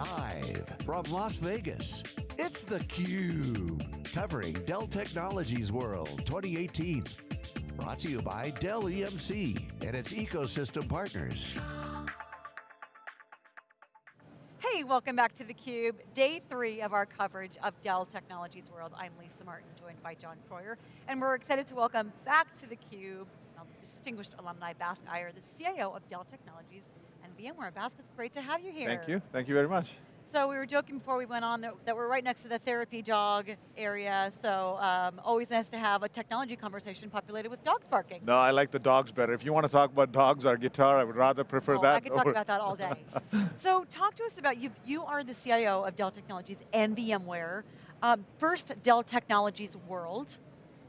Live from Las Vegas, it's theCUBE. Covering Dell Technologies World 2018. Brought to you by Dell EMC and its ecosystem partners. Hey, welcome back to theCUBE. Day three of our coverage of Dell Technologies World. I'm Lisa Martin, joined by John Furrier. And we're excited to welcome back to theCUBE, distinguished alumni, Bask Iyer, the CIO of Dell Technologies and VMware. Bask, it's great to have you here. Thank you, thank you very much. So we were joking before we went on that, that we're right next to the therapy dog area, so um, always nice to have a technology conversation populated with dogs barking. No, I like the dogs better. If you want to talk about dogs or guitar, I would rather prefer oh, that. I could talk about that all day. so talk to us about, you, you are the CIO of Dell Technologies and VMware. Um, first Dell Technologies World,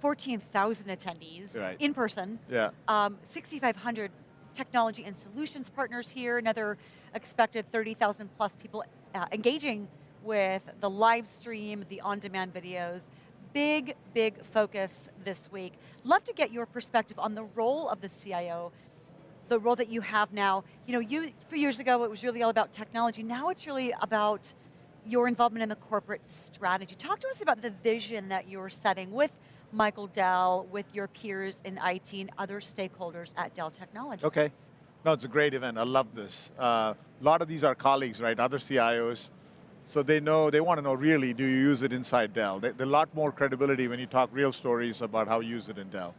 14,000 attendees right. in person. Yeah. Um, 6,500 technology and solutions partners here, another expected 30,000 plus people uh, engaging with the live stream, the on-demand videos. Big, big focus this week. Love to get your perspective on the role of the CIO, the role that you have now. You know, you, a few years ago it was really all about technology, now it's really about your involvement in the corporate strategy. Talk to us about the vision that you're setting with Michael Dell, with your peers in IT and other stakeholders at Dell Technologies. Okay. No, it's a great event. I love this. Uh, a lot of these are colleagues, right? Other CIOs. So they know, they want to know really, do you use it inside Dell? There's a lot more credibility when you talk real stories about how you use it in Dell.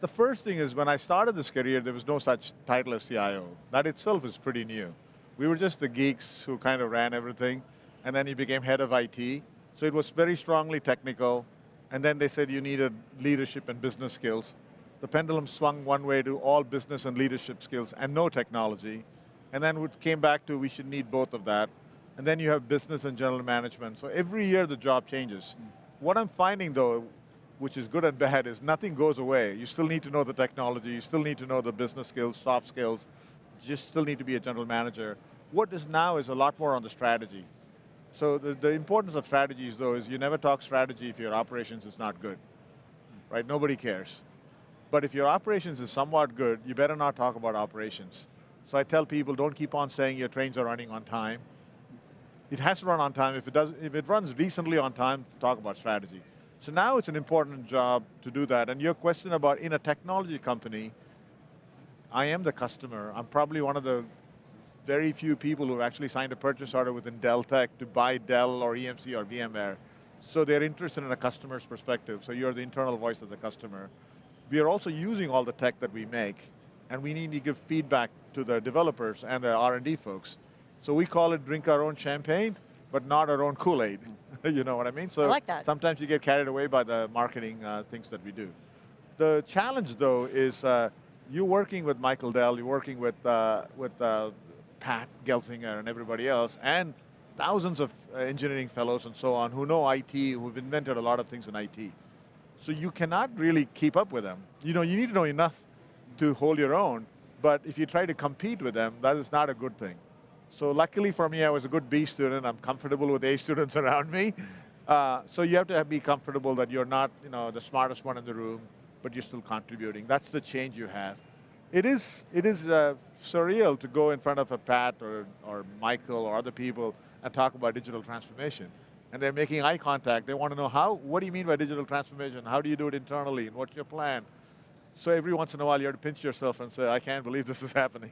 The first thing is when I started this career, there was no such title as CIO. That itself is pretty new. We were just the geeks who kind of ran everything, and then he became head of IT. So it was very strongly technical, and then they said you needed leadership and business skills. The pendulum swung one way to all business and leadership skills and no technology. And then it came back to we should need both of that. And then you have business and general management. So every year the job changes. Mm. What I'm finding though, which is good and bad, is nothing goes away. You still need to know the technology, you still need to know the business skills, soft skills, just still need to be a general manager. What is now is a lot more on the strategy. So the, the importance of strategies though is you never talk strategy if your operations is not good, right? Nobody cares. But if your operations is somewhat good, you better not talk about operations. So I tell people, don't keep on saying your trains are running on time. It has to run on time. If it, does, if it runs decently on time, talk about strategy. So now it's an important job to do that. And your question about in a technology company, I am the customer. I'm probably one of the very few people who actually signed a purchase order within Dell Tech to buy Dell or EMC or VMware. So they're interested in a customer's perspective, so you're the internal voice of the customer. We are also using all the tech that we make, and we need to give feedback to the developers and the R&D folks. So we call it drink our own champagne, but not our own Kool-Aid. you know what I mean? So I like that. sometimes you get carried away by the marketing uh, things that we do. The challenge though is uh, you're working with Michael Dell, you're working with, uh, with uh, Pat Gelsinger and everybody else, and thousands of uh, engineering fellows and so on who know IT, who've invented a lot of things in IT. So you cannot really keep up with them. You know, you need to know enough to hold your own, but if you try to compete with them, that is not a good thing. So luckily for me, I was a good B student. I'm comfortable with A students around me. Uh, so you have to be comfortable that you're not you know, the smartest one in the room, but you're still contributing. That's the change you have. It is, it is uh, surreal to go in front of a Pat or, or Michael or other people and talk about digital transformation. And they're making eye contact. They want to know how, what do you mean by digital transformation? How do you do it internally? And what's your plan? So every once in a while you have to pinch yourself and say, I can't believe this is happening.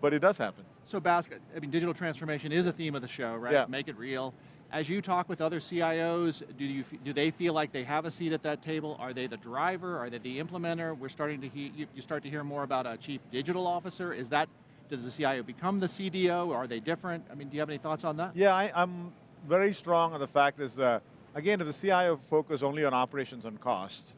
but it does happen. So Basket, I mean, digital transformation is a theme of the show, right? Yeah. Make it real. As you talk with other CIOs, do, you, do they feel like they have a seat at that table? Are they the driver? Are they the implementer? We're starting to hear, you start to hear more about a chief digital officer. Is that, does the CIO become the CDO? Are they different? I mean, do you have any thoughts on that? Yeah, I, am very strong on the fact is, uh, again, if the CIO focus only on operations and cost,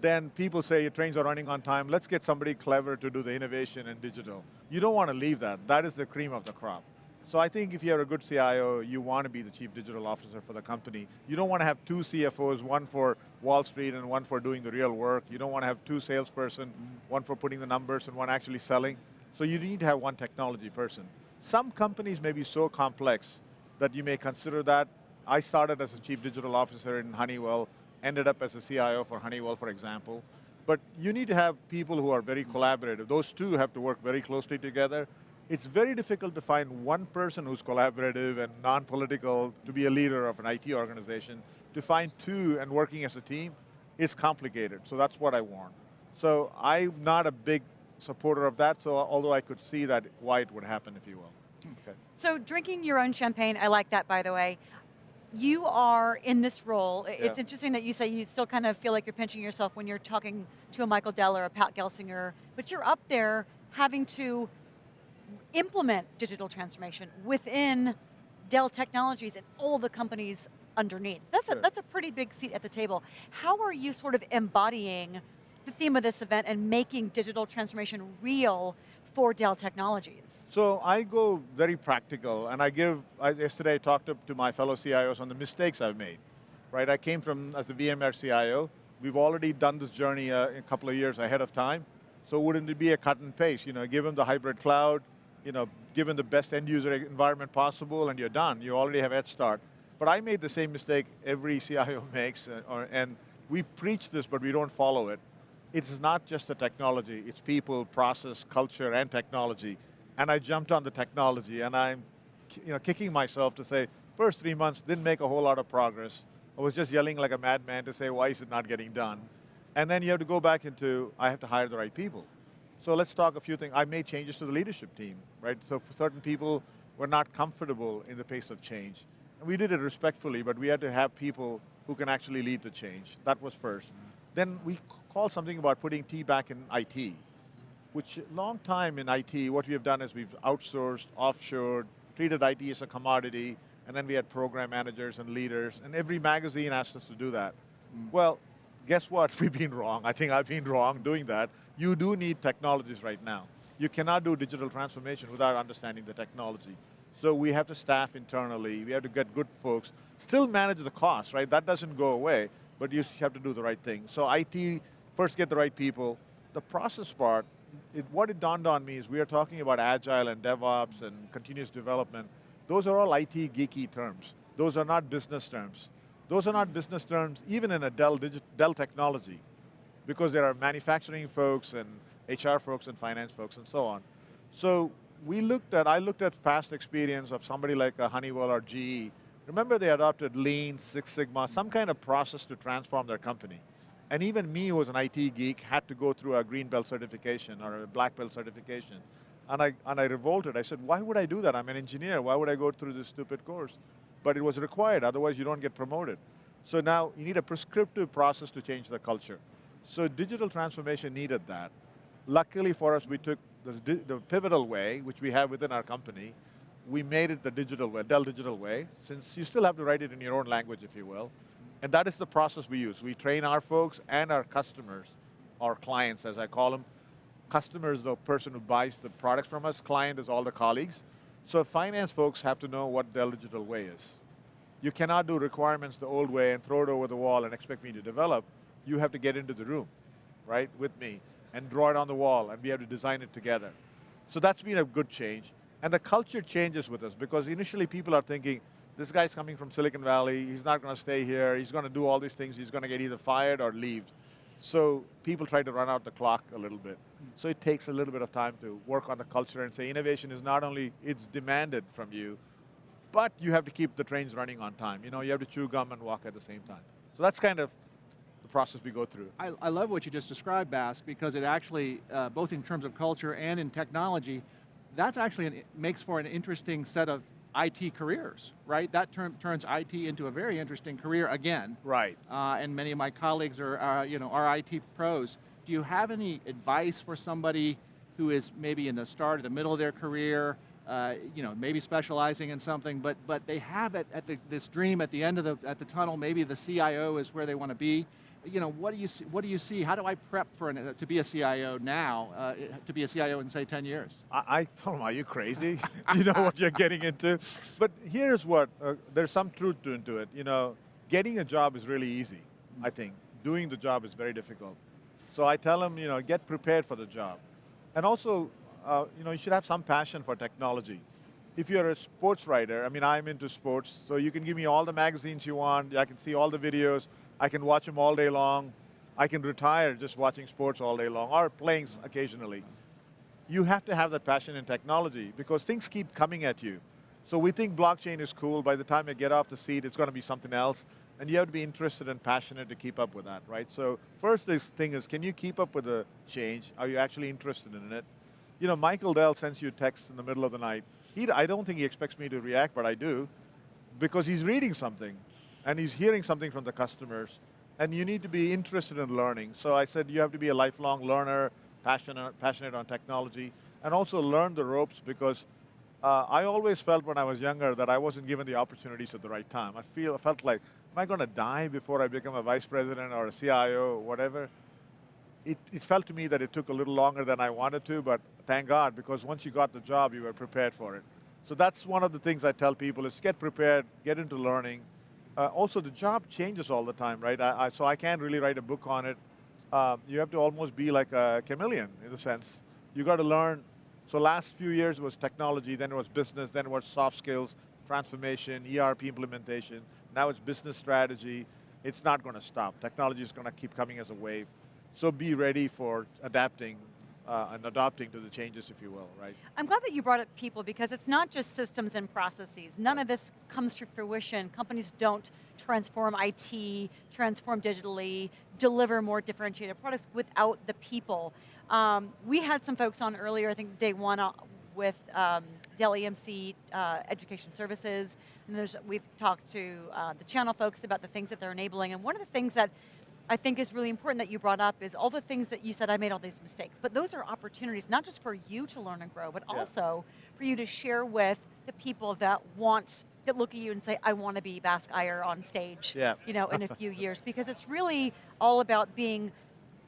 then people say your trains are running on time, let's get somebody clever to do the innovation and digital. You don't want to leave that. That is the cream of the crop. So I think if you're a good CIO, you want to be the chief digital officer for the company. You don't want to have two CFOs, one for Wall Street and one for doing the real work. You don't want to have two salesperson, mm -hmm. one for putting the numbers and one actually selling. So you need to have one technology person. Some companies may be so complex that you may consider that. I started as a chief digital officer in Honeywell, ended up as a CIO for Honeywell, for example. But you need to have people who are very collaborative. Those two have to work very closely together. It's very difficult to find one person who's collaborative and non-political to be a leader of an IT organization. To find two and working as a team is complicated, so that's what I want. So I'm not a big supporter of that, so although I could see that why it would happen, if you will. Hmm. Okay. So drinking your own champagne, I like that by the way. You are in this role, it's Yeah. interesting that you say you still kind of feel like you're pinching yourself when you're talking to a Michael Dell or a Pat Gelsinger, but you're up there having to implement digital transformation within Dell Technologies and all the companies underneath. That's a, that's a pretty big seat at the table. How are you sort of embodying the theme of this event and making digital transformation real for Dell Technologies? So I go very practical, and I give, I, yesterday I talked to, to my fellow CIOs on the mistakes I've made, right? I came from, as the VMware CIO, we've already done this journey uh, a couple of years ahead of time, so wouldn't it be a cut and paste? You know, give them the hybrid cloud, you know, give them the best end user environment possible, and you're done. You already have head start. But I made the same mistake every CIO makes, uh, or, and we preach this, but we don't follow it. It's not just the technology, it's people, process, culture, and technology. And I jumped on the technology, and I'm you know, kicking myself to say, first three months didn't make a whole lot of progress. I was just yelling like a madman to say, why is it not getting done? And then you have to go back into, I have to hire the right people. So let's talk a few things. I made changes to the leadership team, right? So for certain people were not comfortable in the pace of change. And we did it respectfully, but we had to have people who can actually lead the change. That was first. Then we called something about putting T back in IT, which long time in IT, what we have done is we've outsourced, offshored, treated IT as a commodity, and then we had program managers and leaders, and every magazine asked us to do that. Mm. Well, guess what? We've been wrong. I think I've been wrong doing that. You do need technologies right now. You cannot do digital transformation without understanding the technology. So we have to staff internally, we have to get good folks, still manage the cost, right? That doesn't go away, but you have to do the right thing. So IT, first get the right people. The process part, it, what it dawned on me is we are talking about agile and DevOps and continuous development. Those are all IT geeky terms. Those are not business terms. Those are not business terms even in a Dell, Dell technology because there are manufacturing folks and HR folks and finance folks and so on. So we looked at, I looked at past experience of somebody like a Honeywell or GE. Remember they adopted Lean, Six Sigma, some kind of process to transform their company. And even me, who was an IT geek, had to go through a green belt certification or a black belt certification. And I, and I revolted. I said, why would I do that? I'm an engineer. Why would I go through this stupid course? But it was required, otherwise you don't get promoted. So now you need a prescriptive process to change the culture. So digital transformation needed that. Luckily for us, we took the pivotal way, which we have within our company, we made it the digital way, Dell digital way, since you still have to write it in your own language, if you will. And that is the process we use. We train our folks and our customers, our clients, as I call them. Customer is the person who buys the products from us, client is all the colleagues. So finance folks have to know what Dell digital way is. You cannot do requirements the old way and throw it over the wall and expect me to develop. You have to get into the room, right, with me, and draw it on the wall, and we have to design it together. So that's been a good change. And the culture changes with us, because initially people are thinking, this guy's coming from Silicon Valley, he's not going to stay here, he's going to do all these things, he's going to get either fired or leave. So people try to run out the clock a little bit. So it takes a little bit of time to work on the culture and say innovation is not only, it's demanded from you, but you have to keep the trains running on time. You know, you have to chew gum and walk at the same time. So that's kind of the process we go through. I, I love what you just described, Bask, because it actually, uh, both in terms of culture and in technology, that's actually an, makes for an interesting set of IT careers, right? That term, turns IT into a very interesting career again. Right. Uh, and many of my colleagues are, are, you know, are IT pros. Do you have any advice for somebody who is maybe in the start or the middle of their career, uh, you know, maybe specializing in something, but, but they have it at the, this dream at the end of the, at the tunnel, maybe the CIO is where they want to be. You know, what do you see, what do you see? How do I prep for an, to be a CIO now, uh, to be a CIO in say 10 years? I, I told him, are you crazy? you know what you're getting into? But here's what, uh, there's some truth to into it. You know, getting a job is really easy, I think. Doing the job is very difficult. So I tell them, you know, get prepared for the job. And also, uh, you know, you should have some passion for technology. If you're a sports writer, I mean, I'm into sports, so you can give me all the magazines you want, I can see all the videos, I can watch them all day long, I can retire just watching sports all day long, or playing occasionally you have to have that passion in technology because things keep coming at you. So we think blockchain is cool. By the time you get off the seat, it's going to be something else. And you have to be interested and passionate to keep up with that, right? So first this thing is, can you keep up with the change? Are you actually interested in it? You know, Michael Dell sends you a text in the middle of the night. He, I don't think he expects me to react, but I do, because he's reading something, and he's hearing something from the customers, and you need to be interested in learning. So I said you have to be a lifelong learner, passionate, passionate on technology, and also learn the ropes because uh, I always felt when I was younger that I wasn't given the opportunities at the right time. I feel, I felt like, am I going to die before I become a vice president or a CIO or whatever? It, it felt to me that it took a little longer than I wanted to, but thank God, because once you got the job, you were prepared for it. So that's one of the things I tell people is get prepared, get into learning. Uh, also, the job changes all the time, right? I, I, so I can't really write a book on it. Uh, you have to almost be like a chameleon, in a sense. You got to learn. So last few years was technology, then it was business, then it was soft skills, transformation, ERP implementation. Now it's business strategy. It's not going to stop. Technology is going to keep coming as a wave. So be ready for adapting uh, and adopting to the changes, if you will, right? I'm glad that you brought up people because it's not just systems and processes. None of this comes to fruition. Companies don't transform IT, transform digitally, deliver more differentiated products without the people. Um, we had some folks on earlier, I think day one uh, with um, Dell EMC uh, Education Services, and we've talked to uh, the channel folks about the things that they're enabling, and one of the things that I think is really important that you brought up is all the things that you said, I made all these mistakes, but those are opportunities, not just for you to learn and grow, but yeah. also for you to share with the people that want, that look at you and say, I want to be Bask Iyer on stage yeah. you know, in a few years, because it's really all about being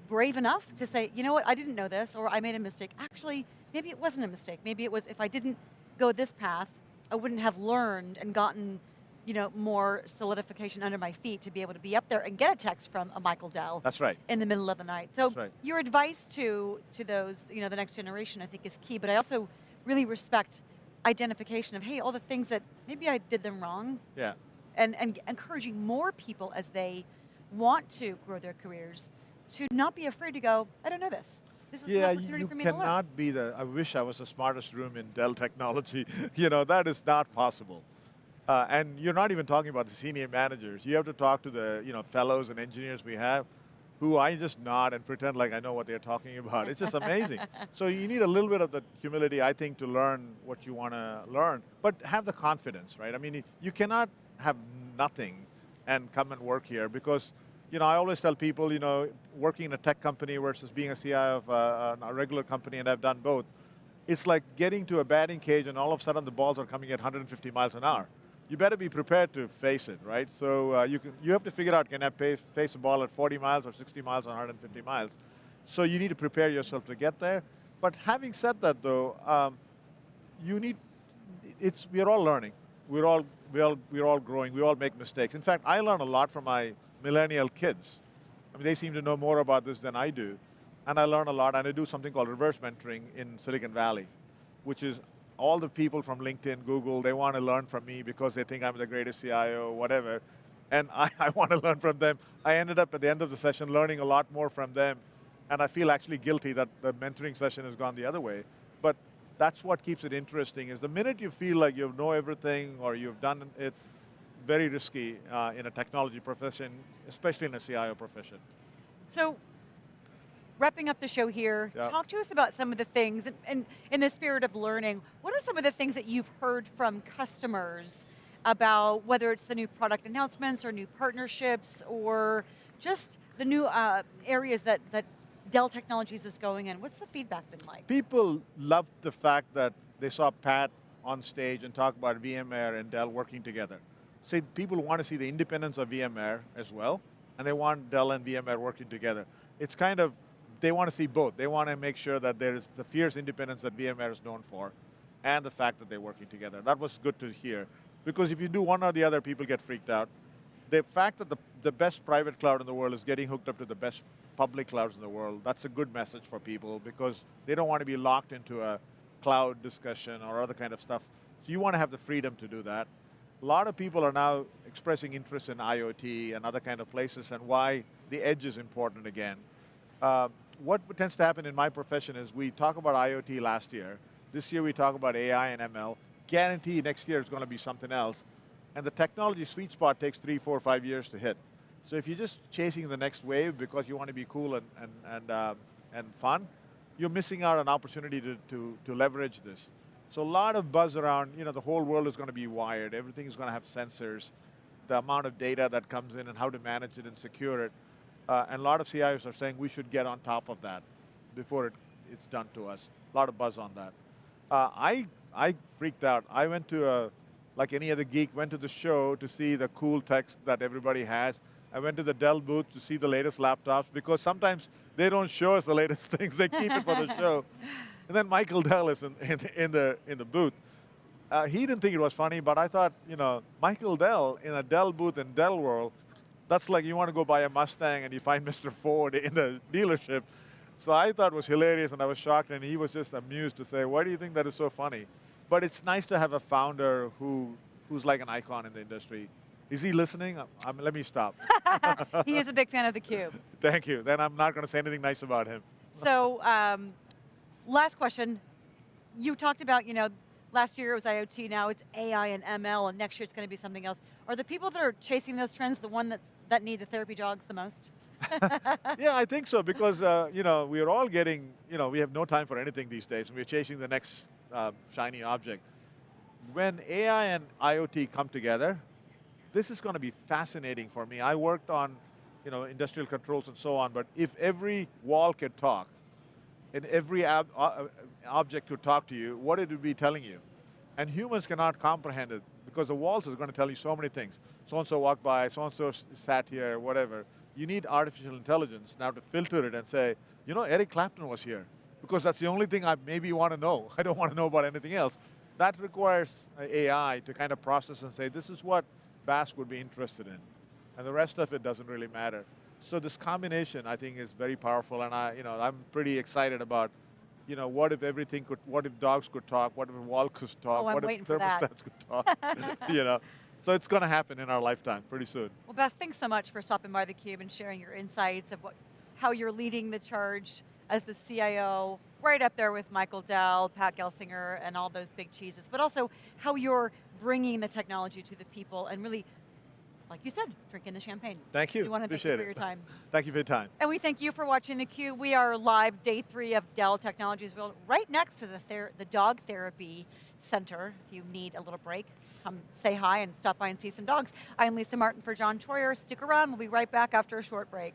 brave enough to say, you know what, I didn't know this, or I made a mistake. Actually, maybe it wasn't a mistake. Maybe it was, if I didn't go this path, I wouldn't have learned and gotten you know, more solidification under my feet to be able to be up there and get a text from a Michael Dell. That's right. In the middle of the night. So right. your advice to, to those, you know, the next generation I think is key, but I also really respect identification of, hey, all the things that maybe I did them wrong. Yeah. And, and encouraging more people as they want to grow their careers to not be afraid to go, I don't know this. This is yeah, an opportunity you for me cannot be the, I wish I was the smartest room in Dell technology. you know, that is not possible. Uh, and you're not even talking about the senior managers. You have to talk to the you know, fellows and engineers we have who I just nod and pretend like I know what they're talking about. It's just amazing. so you need a little bit of the humility, I think, to learn what you want to learn, but have the confidence, right? I mean, you cannot have nothing and come and work here because, you know, I always tell people, you know, working in a tech company versus being a CIO of a, a regular company, and I've done both, it's like getting to a batting cage and all of a sudden the balls are coming at 150 miles an hour you better be prepared to face it, right? So uh, you, can, you have to figure out, can I pay, face a ball at 40 miles or 60 miles or 150 miles? So you need to prepare yourself to get there. But having said that though, um, you need, it's, we're all learning. We're all, we're, all, we're all growing, we all make mistakes. In fact, I learn a lot from my millennial kids. I mean, they seem to know more about this than I do. And I learn a lot, and I do something called reverse mentoring in Silicon Valley, which is all the people from LinkedIn, Google, they want to learn from me because they think I'm the greatest CIO, whatever. And I, I want to learn from them. I ended up at the end of the session learning a lot more from them. And I feel actually guilty that the mentoring session has gone the other way. But that's what keeps it interesting, is the minute you feel like you know everything or you've done it, very risky uh, in a technology profession, especially in a CIO profession. So wrapping up the show here, yep. talk to us about some of the things, and, and, in the spirit of learning, what are some of the things that you've heard from customers about whether it's the new product announcements or new partnerships or just the new uh, areas that, that Dell Technologies is going in? What's the feedback been like? People love the fact that they saw Pat on stage and talk about VMware and Dell working together. See, people want to see the independence of VMware as well, and they want Dell and VMware working together. It's kind of they want to see both. They want to make sure that there's the fierce independence that VMware is known for, and the fact that they're working together. That was good to hear. Because if you do one or the other, people get freaked out. The fact that the, the best private cloud in the world is getting hooked up to the best public clouds in the world, that's a good message for people because they don't want to be locked into a cloud discussion or other kind of stuff. So you want to have the freedom to do that. A lot of people are now expressing interest in IoT and other kind of places and why the edge is important again. Uh, what tends to happen in my profession is we talk about IoT last year. This year we talk about AI and ML. Guarantee next year is going to be something else. And the technology sweet spot takes three, four, five years to hit. So if you're just chasing the next wave because you want to be cool and, and, and, uh, and fun, you're missing out on opportunity to, to, to leverage this. So a lot of buzz around, you know, the whole world is going to be wired, everything is going to have sensors, the amount of data that comes in and how to manage it and secure it. Uh, and a lot of CIOs are saying we should get on top of that before it, it's done to us. A lot of buzz on that. Uh, I, I freaked out. I went to a, like any other geek, went to the show to see the cool tech that everybody has. I went to the Dell booth to see the latest laptops because sometimes they don't show us the latest things, they keep it for the show. And then Michael Dell is in, in, in the, in the booth. Uh, he didn't think it was funny, but I thought, you know, Michael Dell in a Dell booth in Dell World, that's like you want to go buy a Mustang and you find Mr. Ford in the dealership. So I thought it was hilarious and I was shocked and he was just amused to say, why do you think that is so funny? But it's nice to have a founder who, who's like an icon in the industry. Is he listening? Um, let me stop. he is a big fan of theCUBE. Thank you. Then I'm not going to say anything nice about him. So, um, last question. You talked about, you know, last year it was IoT, now it's AI and ML, and next year it's going to be something else. Are the people that are chasing those trends the one that's, that need the therapy dogs the most? yeah, I think so because uh, you know we are all getting you know we have no time for anything these days. And we're chasing the next uh, shiny object. When AI and IoT come together, this is going to be fascinating for me. I worked on you know industrial controls and so on, but if every wall could talk, and every ob uh, object could talk to you, what it would be telling you, and humans cannot comprehend it because the walls are going to tell you so many things. So and so walked by, so and so sat here, whatever you need artificial intelligence now to filter it and say, you know, Eric Clapton was here, because that's the only thing I maybe want to know. I don't want to know about anything else. That requires AI to kind of process and say, this is what Bask would be interested in. And the rest of it doesn't really matter. So this combination, I think, is very powerful, and I, you know, I'm pretty excited about, you know, what if everything could, what if dogs could talk, what if walls could talk, oh, what if thermostats could talk, you know. So it's going to happen in our lifetime pretty soon. Well, Bas, thanks so much for stopping by theCUBE and sharing your insights of what, how you're leading the charge as the CIO, right up there with Michael Dell, Pat Gelsinger, and all those big cheeses, but also how you're bringing the technology to the people and really, like you said, drinking the champagne. Thank you, We want to Appreciate thank you for it. your time. thank you for your time. And we thank you for watching theCUBE. We are live, day three of Dell Technologies World, right next to the, ther the Dog Therapy Center. If you need a little break, come say hi and stop by and see some dogs. I'm Lisa Martin for John Troyer. Stick around, we'll be right back after a short break.